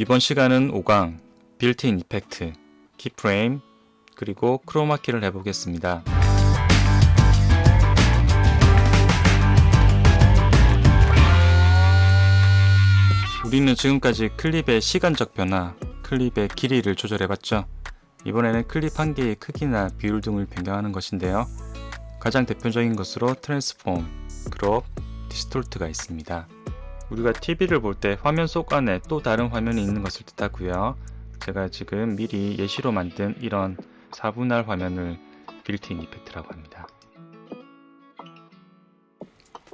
이번 시간은 5강, built-in effect, keyframe, 그리고 크로마키를 해보겠습니다. 우리는 지금까지 클립의 시간적 변화, 클립의 길이를 조절해봤죠. 이번에는 클립 한 개의 크기나 비율 등을 변경하는 것인데요. 가장 대표적인 것으로 transform, crop, distort가 있습니다. 우리가 TV를 볼 때 화면 속 안에 또 다른 화면이 있는 것을 뜻하고요. 제가 지금 미리 예시로 만든 이런 4분할 화면을 built-in effect라고 합니다.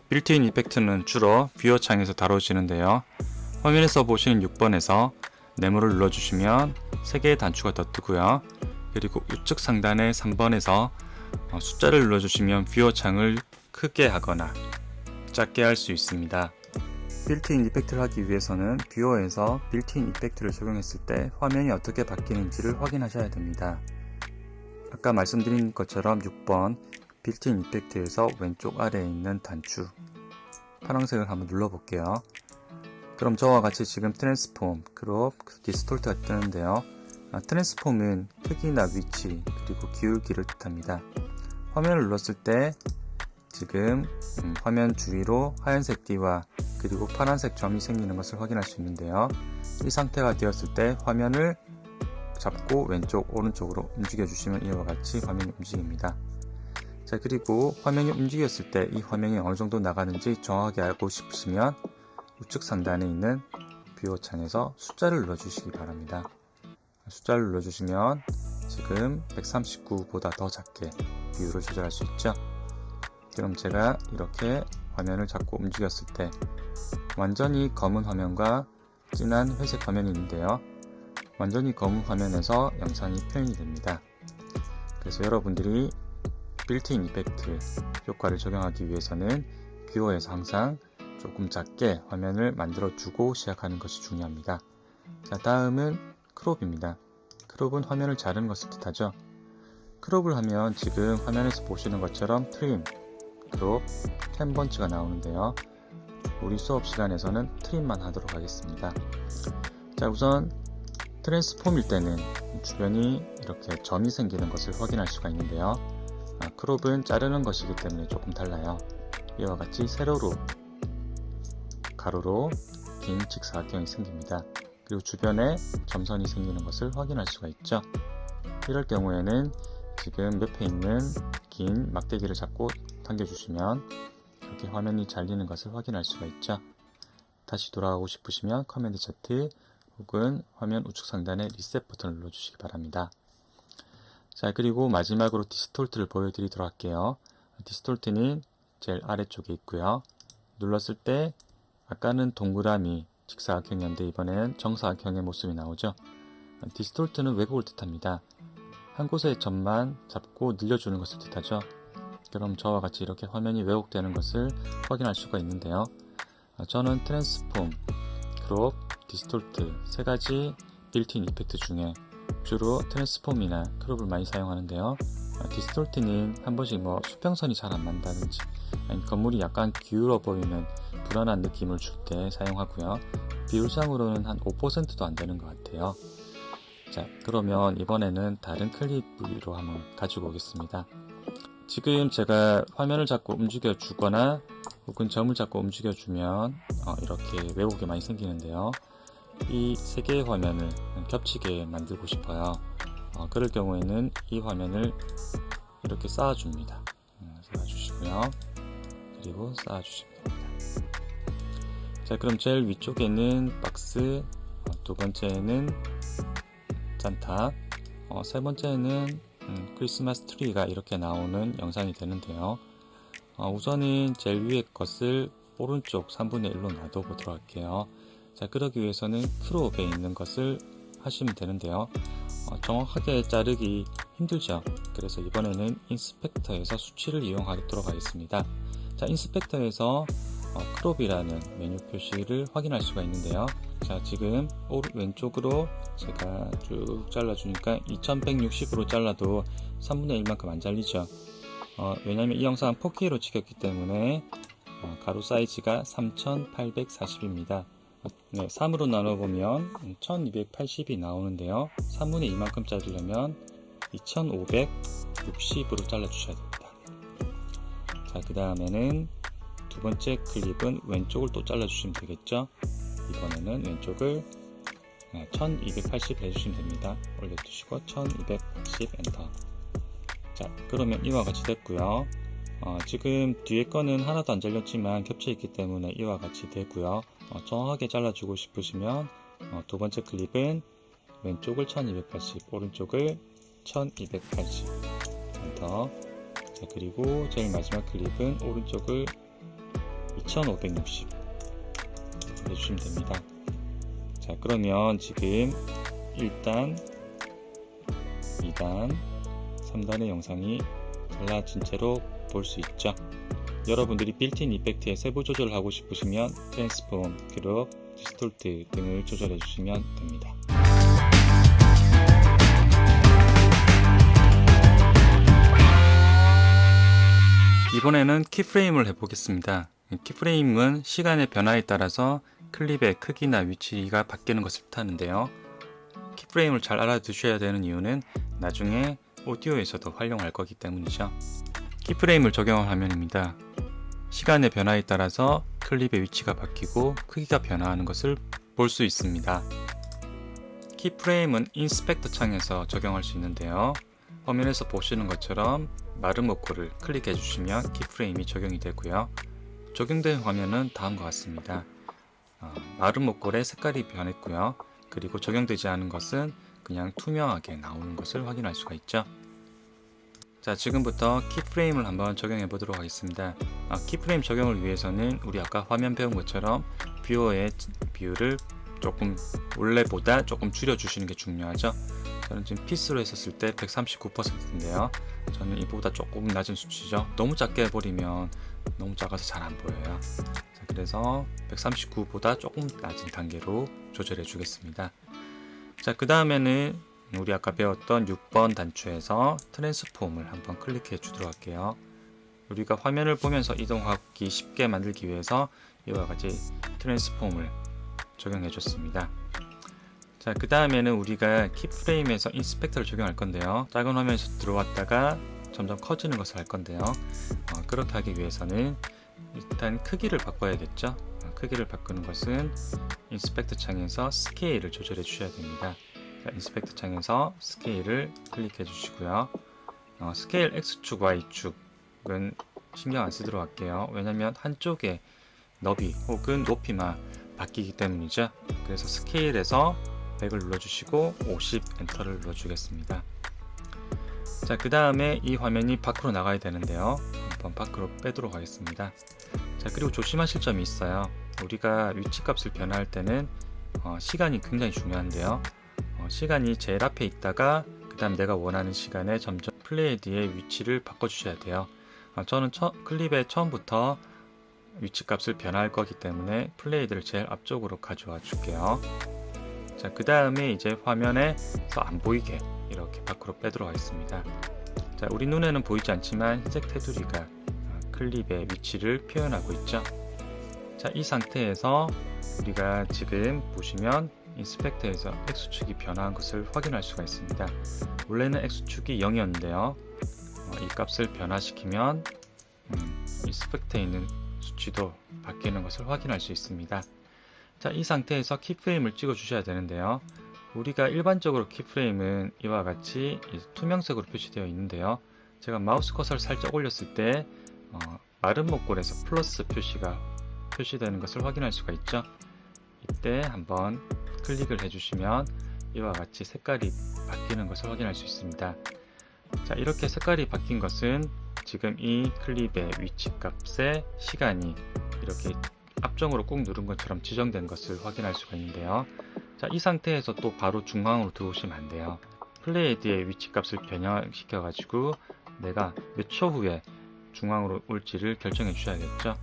built-in effect는 주로 viewer 창에서 다뤄지는데요. 화면에서 보시는 6번에서 네모를 눌러주시면 3개의 단추가 더 뜨고요. 그리고 우측 상단의 3번에서 어, 숫자를 눌러주시면 viewer 창을 크게 하거나 작게 할 수 있습니다. built-in effect를 하기 위해서는 viewer에서 built-in effect를 적용했을 때 화면이 어떻게 바뀌는지를 확인하셔야 됩니다. 아까 말씀드린 것처럼 6번 built-in effect에서 왼쪽 아래에 있는 단추 파란색을 한번 눌러볼게요. 그럼 저와 같이 지금 transform, crop, distort가 뜨는데요. 아, 트랜스폼은 크기나 위치, 그리고 기울기를 뜻합니다. 화면을 눌렀을 때 지금 음, 화면 주위로 하얀색 띠와 그리고 파란색 점이 생기는 것을 확인할 수 있는데요. 이 상태가 되었을 때 화면을 잡고 왼쪽 오른쪽으로 움직여 주시면 이와 같이 화면이 움직입니다. 자 그리고 화면이 움직였을 때 이 화면이 어느 정도 나가는지 정확하게 알고 싶으시면 우측 상단에 있는 viewer 창에서 숫자를 눌러주시기 바랍니다. 숫자를 눌러주시면 지금 139보다 더 작게 비율을 조절할 수 있죠. 그럼 제가 이렇게 화면을 잡고 움직였을 때 완전히 검은 화면과 진한 회색 화면이 있는데요. 완전히 검은 화면에서 영상이 표현이 됩니다. 그래서 여러분들이 built-in effect 효과를 적용하기 위해서는 viewer에서 항상 조금 작게 화면을 만들어 주고 시작하는 것이 중요합니다. 자 다음은 crop입니다. crop은 화면을 자르는 것을 뜻하죠. crop을 하면 지금 화면에서 보시는 것처럼 trim, crop, Ken Burns가 나오는데요. 우리 수업 시간에서는 trim만 하도록 하겠습니다. 자 우선 transform일 때는 주변이 이렇게 점이 생기는 것을 확인할 수가 있는데요. 아, crop은 자르는 것이기 때문에 조금 달라요. 이와 같이 세로로 가로로 긴 직사각형이 생깁니다. 그리고 주변에 점선이 생기는 것을 확인할 수가 있죠. 이럴 경우에는 지금 옆에 있는 긴 막대기를 잡고 당겨주시면 이렇게 화면이 잘리는 것을 확인할 수가 있죠. 다시 돌아가고 싶으시면 command Z 혹은 화면 우측 상단에 리셋 버튼을 눌러주시기 바랍니다. 자 그리고 마지막으로 distort를 보여드리도록 할게요. distort는 제일 아래쪽에 있고요. 눌렀을 때 아까는 동그라미, 직사각형이었는데 이번에는 정사각형의 모습이 나오죠. distort는 왜곡을 뜻합니다. 한 곳의 점만 잡고 늘려주는 것을 뜻하죠. 그럼 저와 같이 이렇게 화면이 왜곡되는 것을 확인할 수가 있는데요. 저는 transform, crop, distort 세 가지 built-in effect 중에 주로 transform이나 crop을 많이 사용하는데요. distort는 한 번씩 뭐 수평선이 잘 안 난다든지 건물이 약간 기울어 보이는 불안한 느낌을 줄 때 사용하고요. 비율상으로는 한 5%도 안 되는 것 같아요. 자, 그러면 이번에는 다른 클립으로 한번 가지고 오겠습니다. 지금 제가 화면을 잡고 움직여 주거나 혹은 점을 잡고 움직여 주면 어, 이렇게 왜곡이 많이 생기는데요. 이 세 개의 화면을 겹치게 만들고 싶어요. 어, 그럴 경우에는 이 화면을 이렇게 쌓아줍니다. 음, 쌓아주시고요. 그리고 쌓아주시면 됩니다. 자 그럼 제일 위쪽에는 박스 어, 두 번째는 산타 어, 세 번째는 음, 크리스마스 트리가 이렇게 나오는 영상이 되는데요. 어, 우선은 제일 위에 것을 오른쪽 3분의 1로 놔둬보도록 할게요. 자 그러기 위해서는 crop에 있는 것을 하시면 되는데요. 어, 정확하게 자르기 힘들죠. 그래서 이번에는 inspector에서 수치를 이용하도록 하겠습니다. 자 inspector에서 어, crop이라는 메뉴 표시를 확인할 수가 있는데요 자 지금 오른 왼쪽으로 제가 쭉 잘라 주니까 2160으로 잘라도 3분의 1만큼 안 잘리죠 어, 왜냐면 이 영상은 4K로 찍혔기 때문에 어, 가로 사이즈가 3840입니다 네, 3으로 나눠보면 1280이 나오는데요. 3분의 2만큼 자르려면 2560으로 잘라주셔야 됩니다. 자, 그 다음에는 두 번째 클립은 왼쪽을 또 잘라주시면 되겠죠. 이번에는 왼쪽을 1280 해주시면 됩니다. 올려두시고 1280 엔터. 자, 그러면 이와 같이 됐고요. 어, 지금 뒤에 거는 하나도 안 잘렸지만 겹쳐 있기 때문에 이와 같이 되고요. 어, 정확하게 잘라주고 싶으시면 어, 두 번째 클립은 왼쪽을 1280, 오른쪽을 1280 엔터. 자, 그리고 제일 마지막 클립은 오른쪽을 2560 해주시면 됩니다. 자, 그러면 지금 1단, 2단, 3단의 영상이 달라진 채로 볼 수 있죠. 여러분들이 built-in effect의 세부 조절을 하고 싶으시면 transform, crop, distort 등을 조절해 주시면 됩니다. 이번에는 키프레임을 해보겠습니다. 키프레임은 시간의 변화에 따라서 클립의 크기나 위치가 바뀌는 것을 뜻하는데요. 키프레임을 잘 알아두셔야 되는 이유는 나중에 오디오에서도 활용할 거기 때문이죠. 키프레임을 적용한 화면입니다. 시간의 변화에 따라서 클립의 위치가 바뀌고 크기가 변화하는 것을 볼 수 있습니다. 키프레임은 인스펙터 창에서 적용할 수 있는데요. 화면에서 보시는 것처럼 마름모꼴을 클릭해 주시면 keyframe이 적용이 되고요. 적용된 화면은 다음과 같습니다. 어, 마름모꼴의 색깔이 변했고요. 그리고 적용되지 않은 것은 그냥 투명하게 나오는 것을 확인할 수가 있죠. 자 지금부터 keyframe을 한번 적용해 보도록 하겠습니다. 아, keyframe 적용을 위해서는 우리 아까 화면 배운 것처럼 뷰어의 비율을 조금 원래보다 조금 줄여 주시는 게 중요하죠. 저는 지금 피스로 했었을 때 139%인데요. 저는 이보다 조금 낮은 수치죠. 너무 작게 해버리면 너무 작아서 잘 안 보여요. 자, 그래서 139보다 조금 낮은 단계로 조절해 주겠습니다. 자, 그 다음에는 우리 아까 배웠던 6번 단추에서 트랜스폼을 한번 클릭해 주도록 할게요. 우리가 화면을 보면서 이동하기 쉽게 만들기 위해서 이와 같이 transform을 적용해 줬습니다. 자, 그 다음에는 우리가 keyframe에서 inspector를 적용할 건데요. 작은 화면에서 들어왔다가 점점 커지는 것을 할 건데요. 어, 그렇게 하기 위해서는 일단 크기를 바꿔야겠죠. 어, 크기를 바꾸는 것은 inspector 창에서 scale을 조절해 주셔야 됩니다. 자, inspector 창에서 scale을 클릭해 주시고요. 어, scale X축, Y축은 신경 안 쓰도록 할게요. 왜냐면 한쪽에 너비 혹은 높이만 바뀌기 때문이죠. 그래서 스케일에서 100을 눌러주시고 50 엔터를 눌러주겠습니다. 자, 그 다음에 이 화면이 밖으로 나가야 되는데요. 한번 밖으로 빼도록 하겠습니다. 자, 그리고 조심하실 점이 있어요. 우리가 위치값을 변화할 때는 어, 시간이 굉장히 중요한데요. 어, 시간이 제일 앞에 있다가 그 다음 내가 원하는 시간에 점점 플레이드의 위치를 바꿔주셔야 돼요. 어, 저는 처, 클립에 처음부터 위치값을 변화할 거기 때문에 플레이드를 제일 앞쪽으로 가져와 줄게요. 자, 그 다음에 이제 화면에서 안 보이게 이렇게 밖으로 빼도록 하겠습니다. 자, 우리 눈에는 보이지 않지만 흰색 테두리가 어, 클립의 위치를 표현하고 있죠. 자, 이 상태에서 우리가 지금 보시면 인스펙터에서 X축이 변화한 것을 확인할 수가 있습니다. 원래는 X축이 0이었는데요. 어, 이 값을 변화시키면 음, inspector에 있는 수치도 바뀌는 것을 확인할 수 있습니다. 자, 이 상태에서 keyframe을 찍어 주셔야 되는데요. 우리가 일반적으로 keyframe은 이와 같이 투명색으로 표시되어 있는데요. 제가 마우스 커서를 살짝 올렸을 때 어, 마름모꼴에서 플러스 표시가 표시되는 것을 확인할 수가 있죠. 이때 한번 클릭을 해주시면 이와 같이 색깔이 바뀌는 것을 확인할 수 있습니다. 자, 이렇게 색깔이 바뀐 것은 지금 이 클립의 위치 값의 시간이 이렇게 앞정으로 꾹 누른 것처럼 지정된 것을 확인할 수가 있는데요. 자, 이 상태에서 또 바로 중앙으로 들어오시면 안 돼요. 플레이드의 위치 값을 변형시켜 가지고 내가 몇 초 후에 중앙으로 올지를 결정해 주셔야겠죠.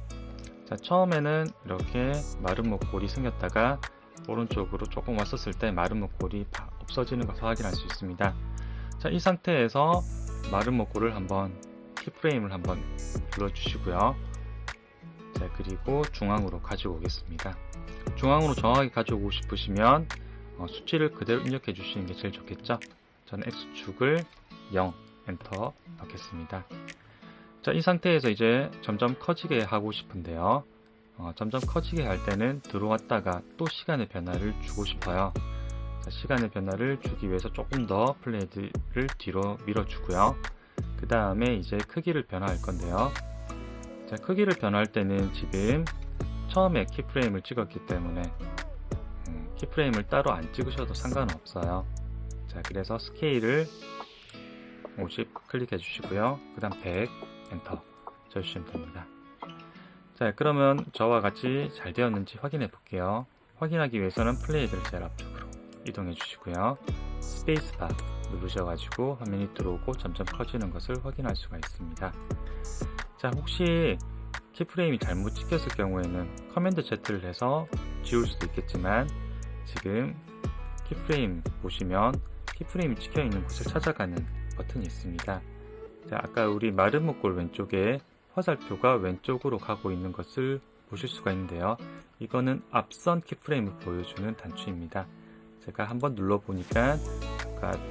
자, 처음에는 이렇게 마른 목골이 생겼다가 오른쪽으로 조금 왔었을 때 마른 목골이 없어지는 것을 확인할 수 있습니다. 자, 이 상태에서 마른 목골을 한번 키프레임을 한번 눌러주시고요. 자, 그리고 중앙으로 가지고 오겠습니다. 중앙으로 정확하게 가져오고 싶으시면 어, 수치를 그대로 입력해 주시는 게 제일 좋겠죠. 저는 X축을 0 엔터 넣겠습니다. 자, 이 상태에서 이제 점점 커지게 하고 싶은데요. 어, 점점 커지게 할 때는 들어왔다가 또 시간의 변화를 주고 싶어요. 자, 시간의 변화를 주기 위해서 조금 더 플레이드를 뒤로 밀어주고요. 그 다음에 이제 크기를 변화할 건데요. 자, 크기를 변화할 때는 지금 처음에 키프레임을 찍었기 때문에 음, 키프레임을 따로 안 찍으셔도 상관없어요. 자, 그래서 스케일을 50 클릭해 주시고요. 그 다음 100 엔터 쳐주시면 됩니다. 자, 그러면 저와 같이 잘 되었는지 확인해 볼게요. 확인하기 위해서는 playhead를 제일 앞쪽으로 이동해 주시고요. 스페이스바 누르셔가지고 화면이 들어오고 점점 커지는 것을 확인할 수가 있습니다. 자, 혹시 keyframe이 잘못 찍혔을 경우에는 command Z를 해서 지울 수도 있겠지만 지금 키프레임 보시면 키프레임이 찍혀 있는 곳을 찾아가는 버튼이 있습니다. 자, 아까 우리 마른 목골 왼쪽에 화살표가 왼쪽으로 가고 있는 것을 보실 수가 있는데요. 이거는 앞선 키프레임을 보여주는 단추입니다. 제가 한번 눌러보니까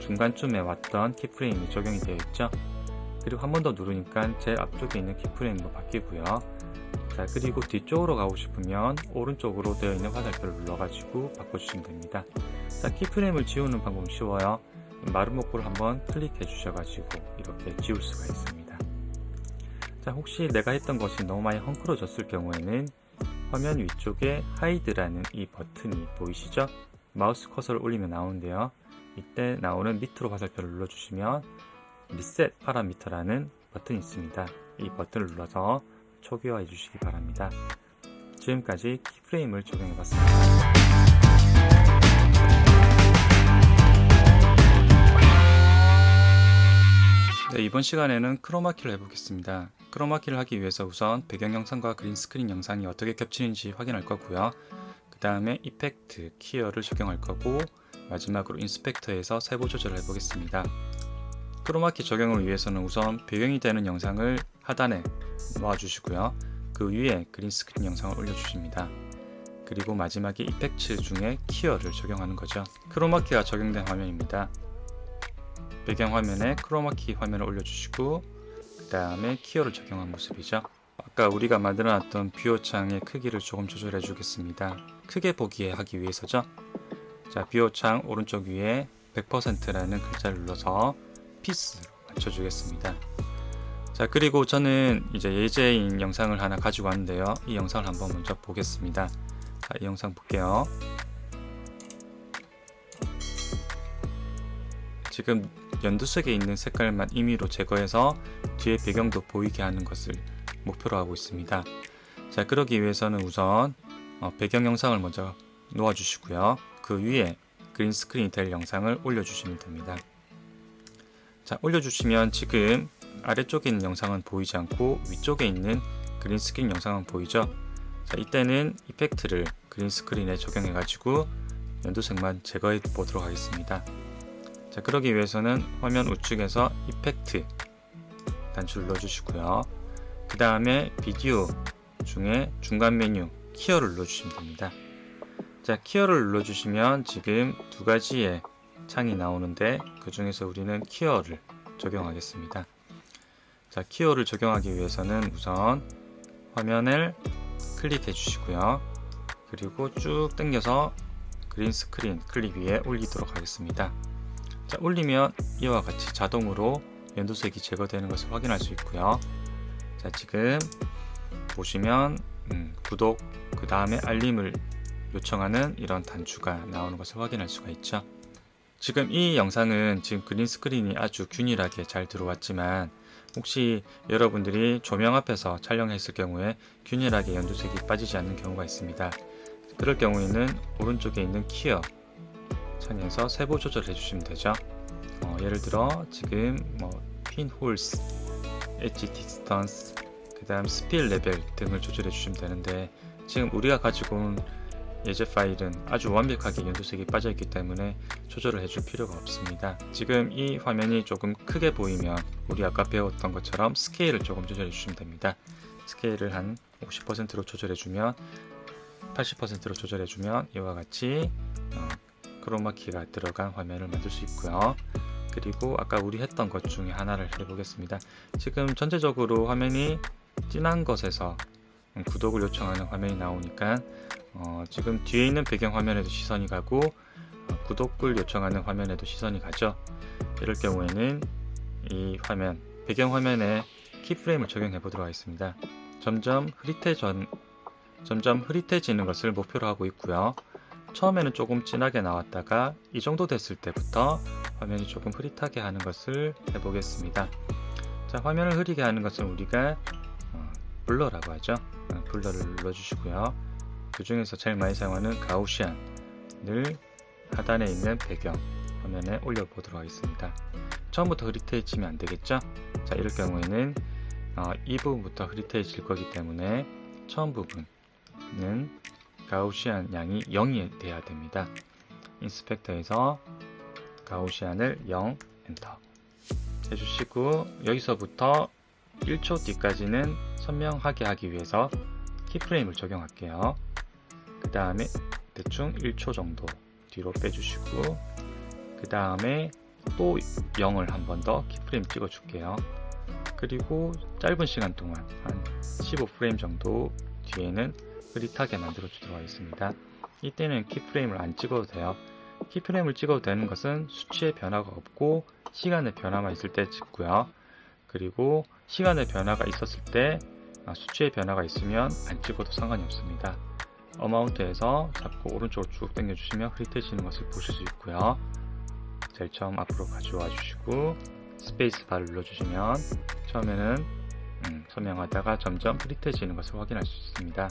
중간쯤에 왔던 키프레임이 적용이 되어 있죠. 그리고 한 번 더 누르니까 제 앞쪽에 있는 키프레임도 바뀌고요. 자 그리고 뒤쪽으로 가고 싶으면 오른쪽으로 되어 있는 화살표를 눌러가지고 바꿔주시면 됩니다. 자 keyframe을 지우는 방법은 쉬워요. 마름모꼴을 한번 클릭해 주셔가지고 이렇게 지울 수가 있습니다. 자 혹시 내가 했던 것이 너무 많이 헝클어졌을 경우에는 화면 위쪽에 hide라는 이 버튼이 보이시죠? 마우스 커서를 올리면 나오는데요. 이때 나오는 밑으로 화살표를 눌러주시면 reset parameter라는 버튼이 있습니다. 이 버튼을 눌러서 초기화해 주시기 바랍니다. 지금까지 keyframe을 적용해 봤습니다. 네, 이번 시간에는 크로마키를 해보겠습니다. 크로마키를 하기 위해서 우선 배경 영상과 green screen 영상이 어떻게 겹치는지 확인할 거고요. 그 다음에 effect, keyer를 적용할 거고 마지막으로 inspector에서 세부 조절을 해보겠습니다. 크로마키 적용을 위해서는 우선 배경이 되는 영상을 하단에 놓아주시고요. 그 위에 green screen 영상을 올려주십니다. 그리고 마지막에 effect 중에 keyer를 적용하는 거죠. 크로마키가 적용된 화면입니다. 배경 화면에 크로마키 화면을 올려주시고 그 다음에 keyer를 적용한 모습이죠. 아까 우리가 만들어 놨던 viewer 창의 크기를 조금 조절해 주겠습니다. 크게 보기에 하기 위해서죠. 자, viewer 창 오른쪽 위에 100%라는 글자를 눌러서 피스 맞춰주겠습니다. 자, 그리고 저는 이제 예제인 영상을 하나 가지고 왔는데요. 이 영상을 한번 먼저 보겠습니다. 자, 이 영상 볼게요. 지금 연두색에 있는 색깔만 임의로 제거해서 뒤에 배경도 보이게 하는 것을 목표로 하고 있습니다. 자 그러기 위해서는 우선 어, 배경 영상을 먼저 놓아 주시고요. 그 위에 그린 스크린이 될 영상을 올려 주시면 됩니다. 자 올려주시면 지금 아래쪽에 있는 영상은 보이지 않고 위쪽에 있는 그린 스크린 영상은 보이죠? 자 이때는 effect를 그린 스크린에 적용해 가지고 연두색만 제거해 보도록 하겠습니다. 자 그러기 위해서는 화면 우측에서 effect 단추를 눌러주시고요 그 다음에 비디오 중에 중간 메뉴 keyer를 눌러주시면 됩니다 자 keyer를 눌러주시면 지금 두 가지의 창이 나오는데 그 중에서 우리는 keyer를 적용하겠습니다 자 keyer를 적용하기 위해서는 우선 화면을 클릭해 주시고요 그리고 쭉 당겨서 그린 스크린 클릭 위에 올리도록 하겠습니다 자, 올리면 이와 같이 자동으로 연두색이 제거되는 것을 확인할 수 있고요. 자, 지금 보시면 음, 구독 그 다음에 알림을 요청하는 이런 단추가 나오는 것을 확인할 수가 있죠. 지금 이 영상은 지금 그린 스크린이 아주 균일하게 잘 들어왔지만 혹시 여러분들이 조명 앞에서 촬영했을 경우에 균일하게 연두색이 빠지지 않는 경우가 있습니다. 그럴 경우에는 오른쪽에 있는 키어 창에서 세부 조절해 주시면 되죠 어, 예를 들어 지금 뭐 pinholes, edge distance, 그 다음 spill level 등을 조절해 주시면 되는데 지금 우리가 가지고 온 예제 파일은 아주 완벽하게 연두색이 빠져 있기 때문에 조절을 해줄 필요가 없습니다 지금 이 화면이 조금 크게 보이면 우리 아까 배웠던 것처럼 스케일을 조금 조절해 주시면 됩니다 스케일을 한 50%로 조절해주면 80%로 조절해주면 이와 같이 어, 크로마키가 들어간 화면을 만들 수 있고요. 그리고 아까 우리 했던 것 중에 하나를 해보겠습니다. 지금 전체적으로 화면이 진한 것에서 음, 구독을 요청하는 화면이 나오니까 어, 지금 뒤에 있는 배경 화면에도 시선이 가고 어, 구독을 요청하는 화면에도 시선이 가죠. 이럴 경우에는 이 화면 배경 화면에 키프레임을 적용해 보도록 하겠습니다. 점점 흐릿해져 점점 흐릿해지는 것을 목표로 하고 있고요. 처음에는 조금 진하게 나왔다가 이 정도 됐을 때부터 화면이 조금 흐릿하게 하는 것을 해보겠습니다. 자, 화면을 흐리게 하는 것은 우리가 어, 블러라고 하죠. 어, 블러를 눌러주시고요. 그 중에서 제일 많이 사용하는 가우시안을 하단에 있는 배경 화면에 올려보도록 하겠습니다. 처음부터 흐릿해지면 안 되겠죠? 자, 이럴 경우에는 어, 이 부분부터 흐릿해질 거기 때문에 처음 부분은 가우시안 양이 0이 돼야 됩니다. 인스펙터에서 가우시안을 0 엔터 해주시고 여기서부터 1초 뒤까지는 선명하게 하기 위해서 키프레임을 적용할게요. 그 다음에 대충 1초 정도 뒤로 빼주시고 그 다음에 또 0을 한 번 더 키프레임 찍어 줄게요. 그리고 짧은 시간 동안 한 15프레임 정도 뒤에는 흐릿하게 만들어 주도록 하겠습니다. 이때는 키프레임을 안 찍어도 돼요. 키프레임을 찍어도 되는 것은 수치의 변화가 없고 시간의 변화만 있을 때 찍고요. 그리고 시간의 변화가 있었을 때 아, 수치의 변화가 있으면 안 찍어도 상관이 없습니다. amount에서 잡고 오른쪽으로 쭉 당겨주시면 흐릿해지는 것을 보실 수 있고요. 제일 처음 앞으로 가져와 주시고 스페이스 바를 눌러주시면 처음에는 음, 선명하다가 점점 흐릿해지는 것을 확인할 수 있습니다.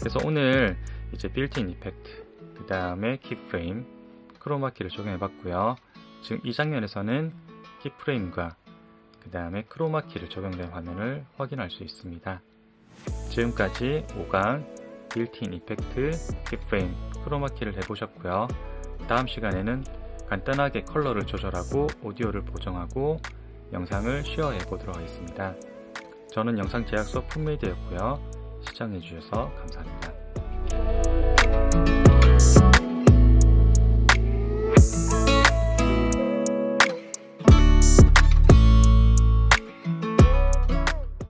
그래서 오늘 이제 built-in effect, 그 다음에 keyframe, 크로마키를 적용해 봤고요. 지금 이 장면에서는 keyframe과 그 다음에 크로마키를 적용된 화면을 확인할 수 있습니다. 지금까지 5강 built-in effect, keyframe, 크로마키를 해보셨고요. 다음 시간에는 간단하게 컬러를 조절하고 오디오를 보정하고 영상을 쉐어해 보도록 하겠습니다. 저는 영상 제작소 품메이드였고요. 시청해 주셔서 감사합니다.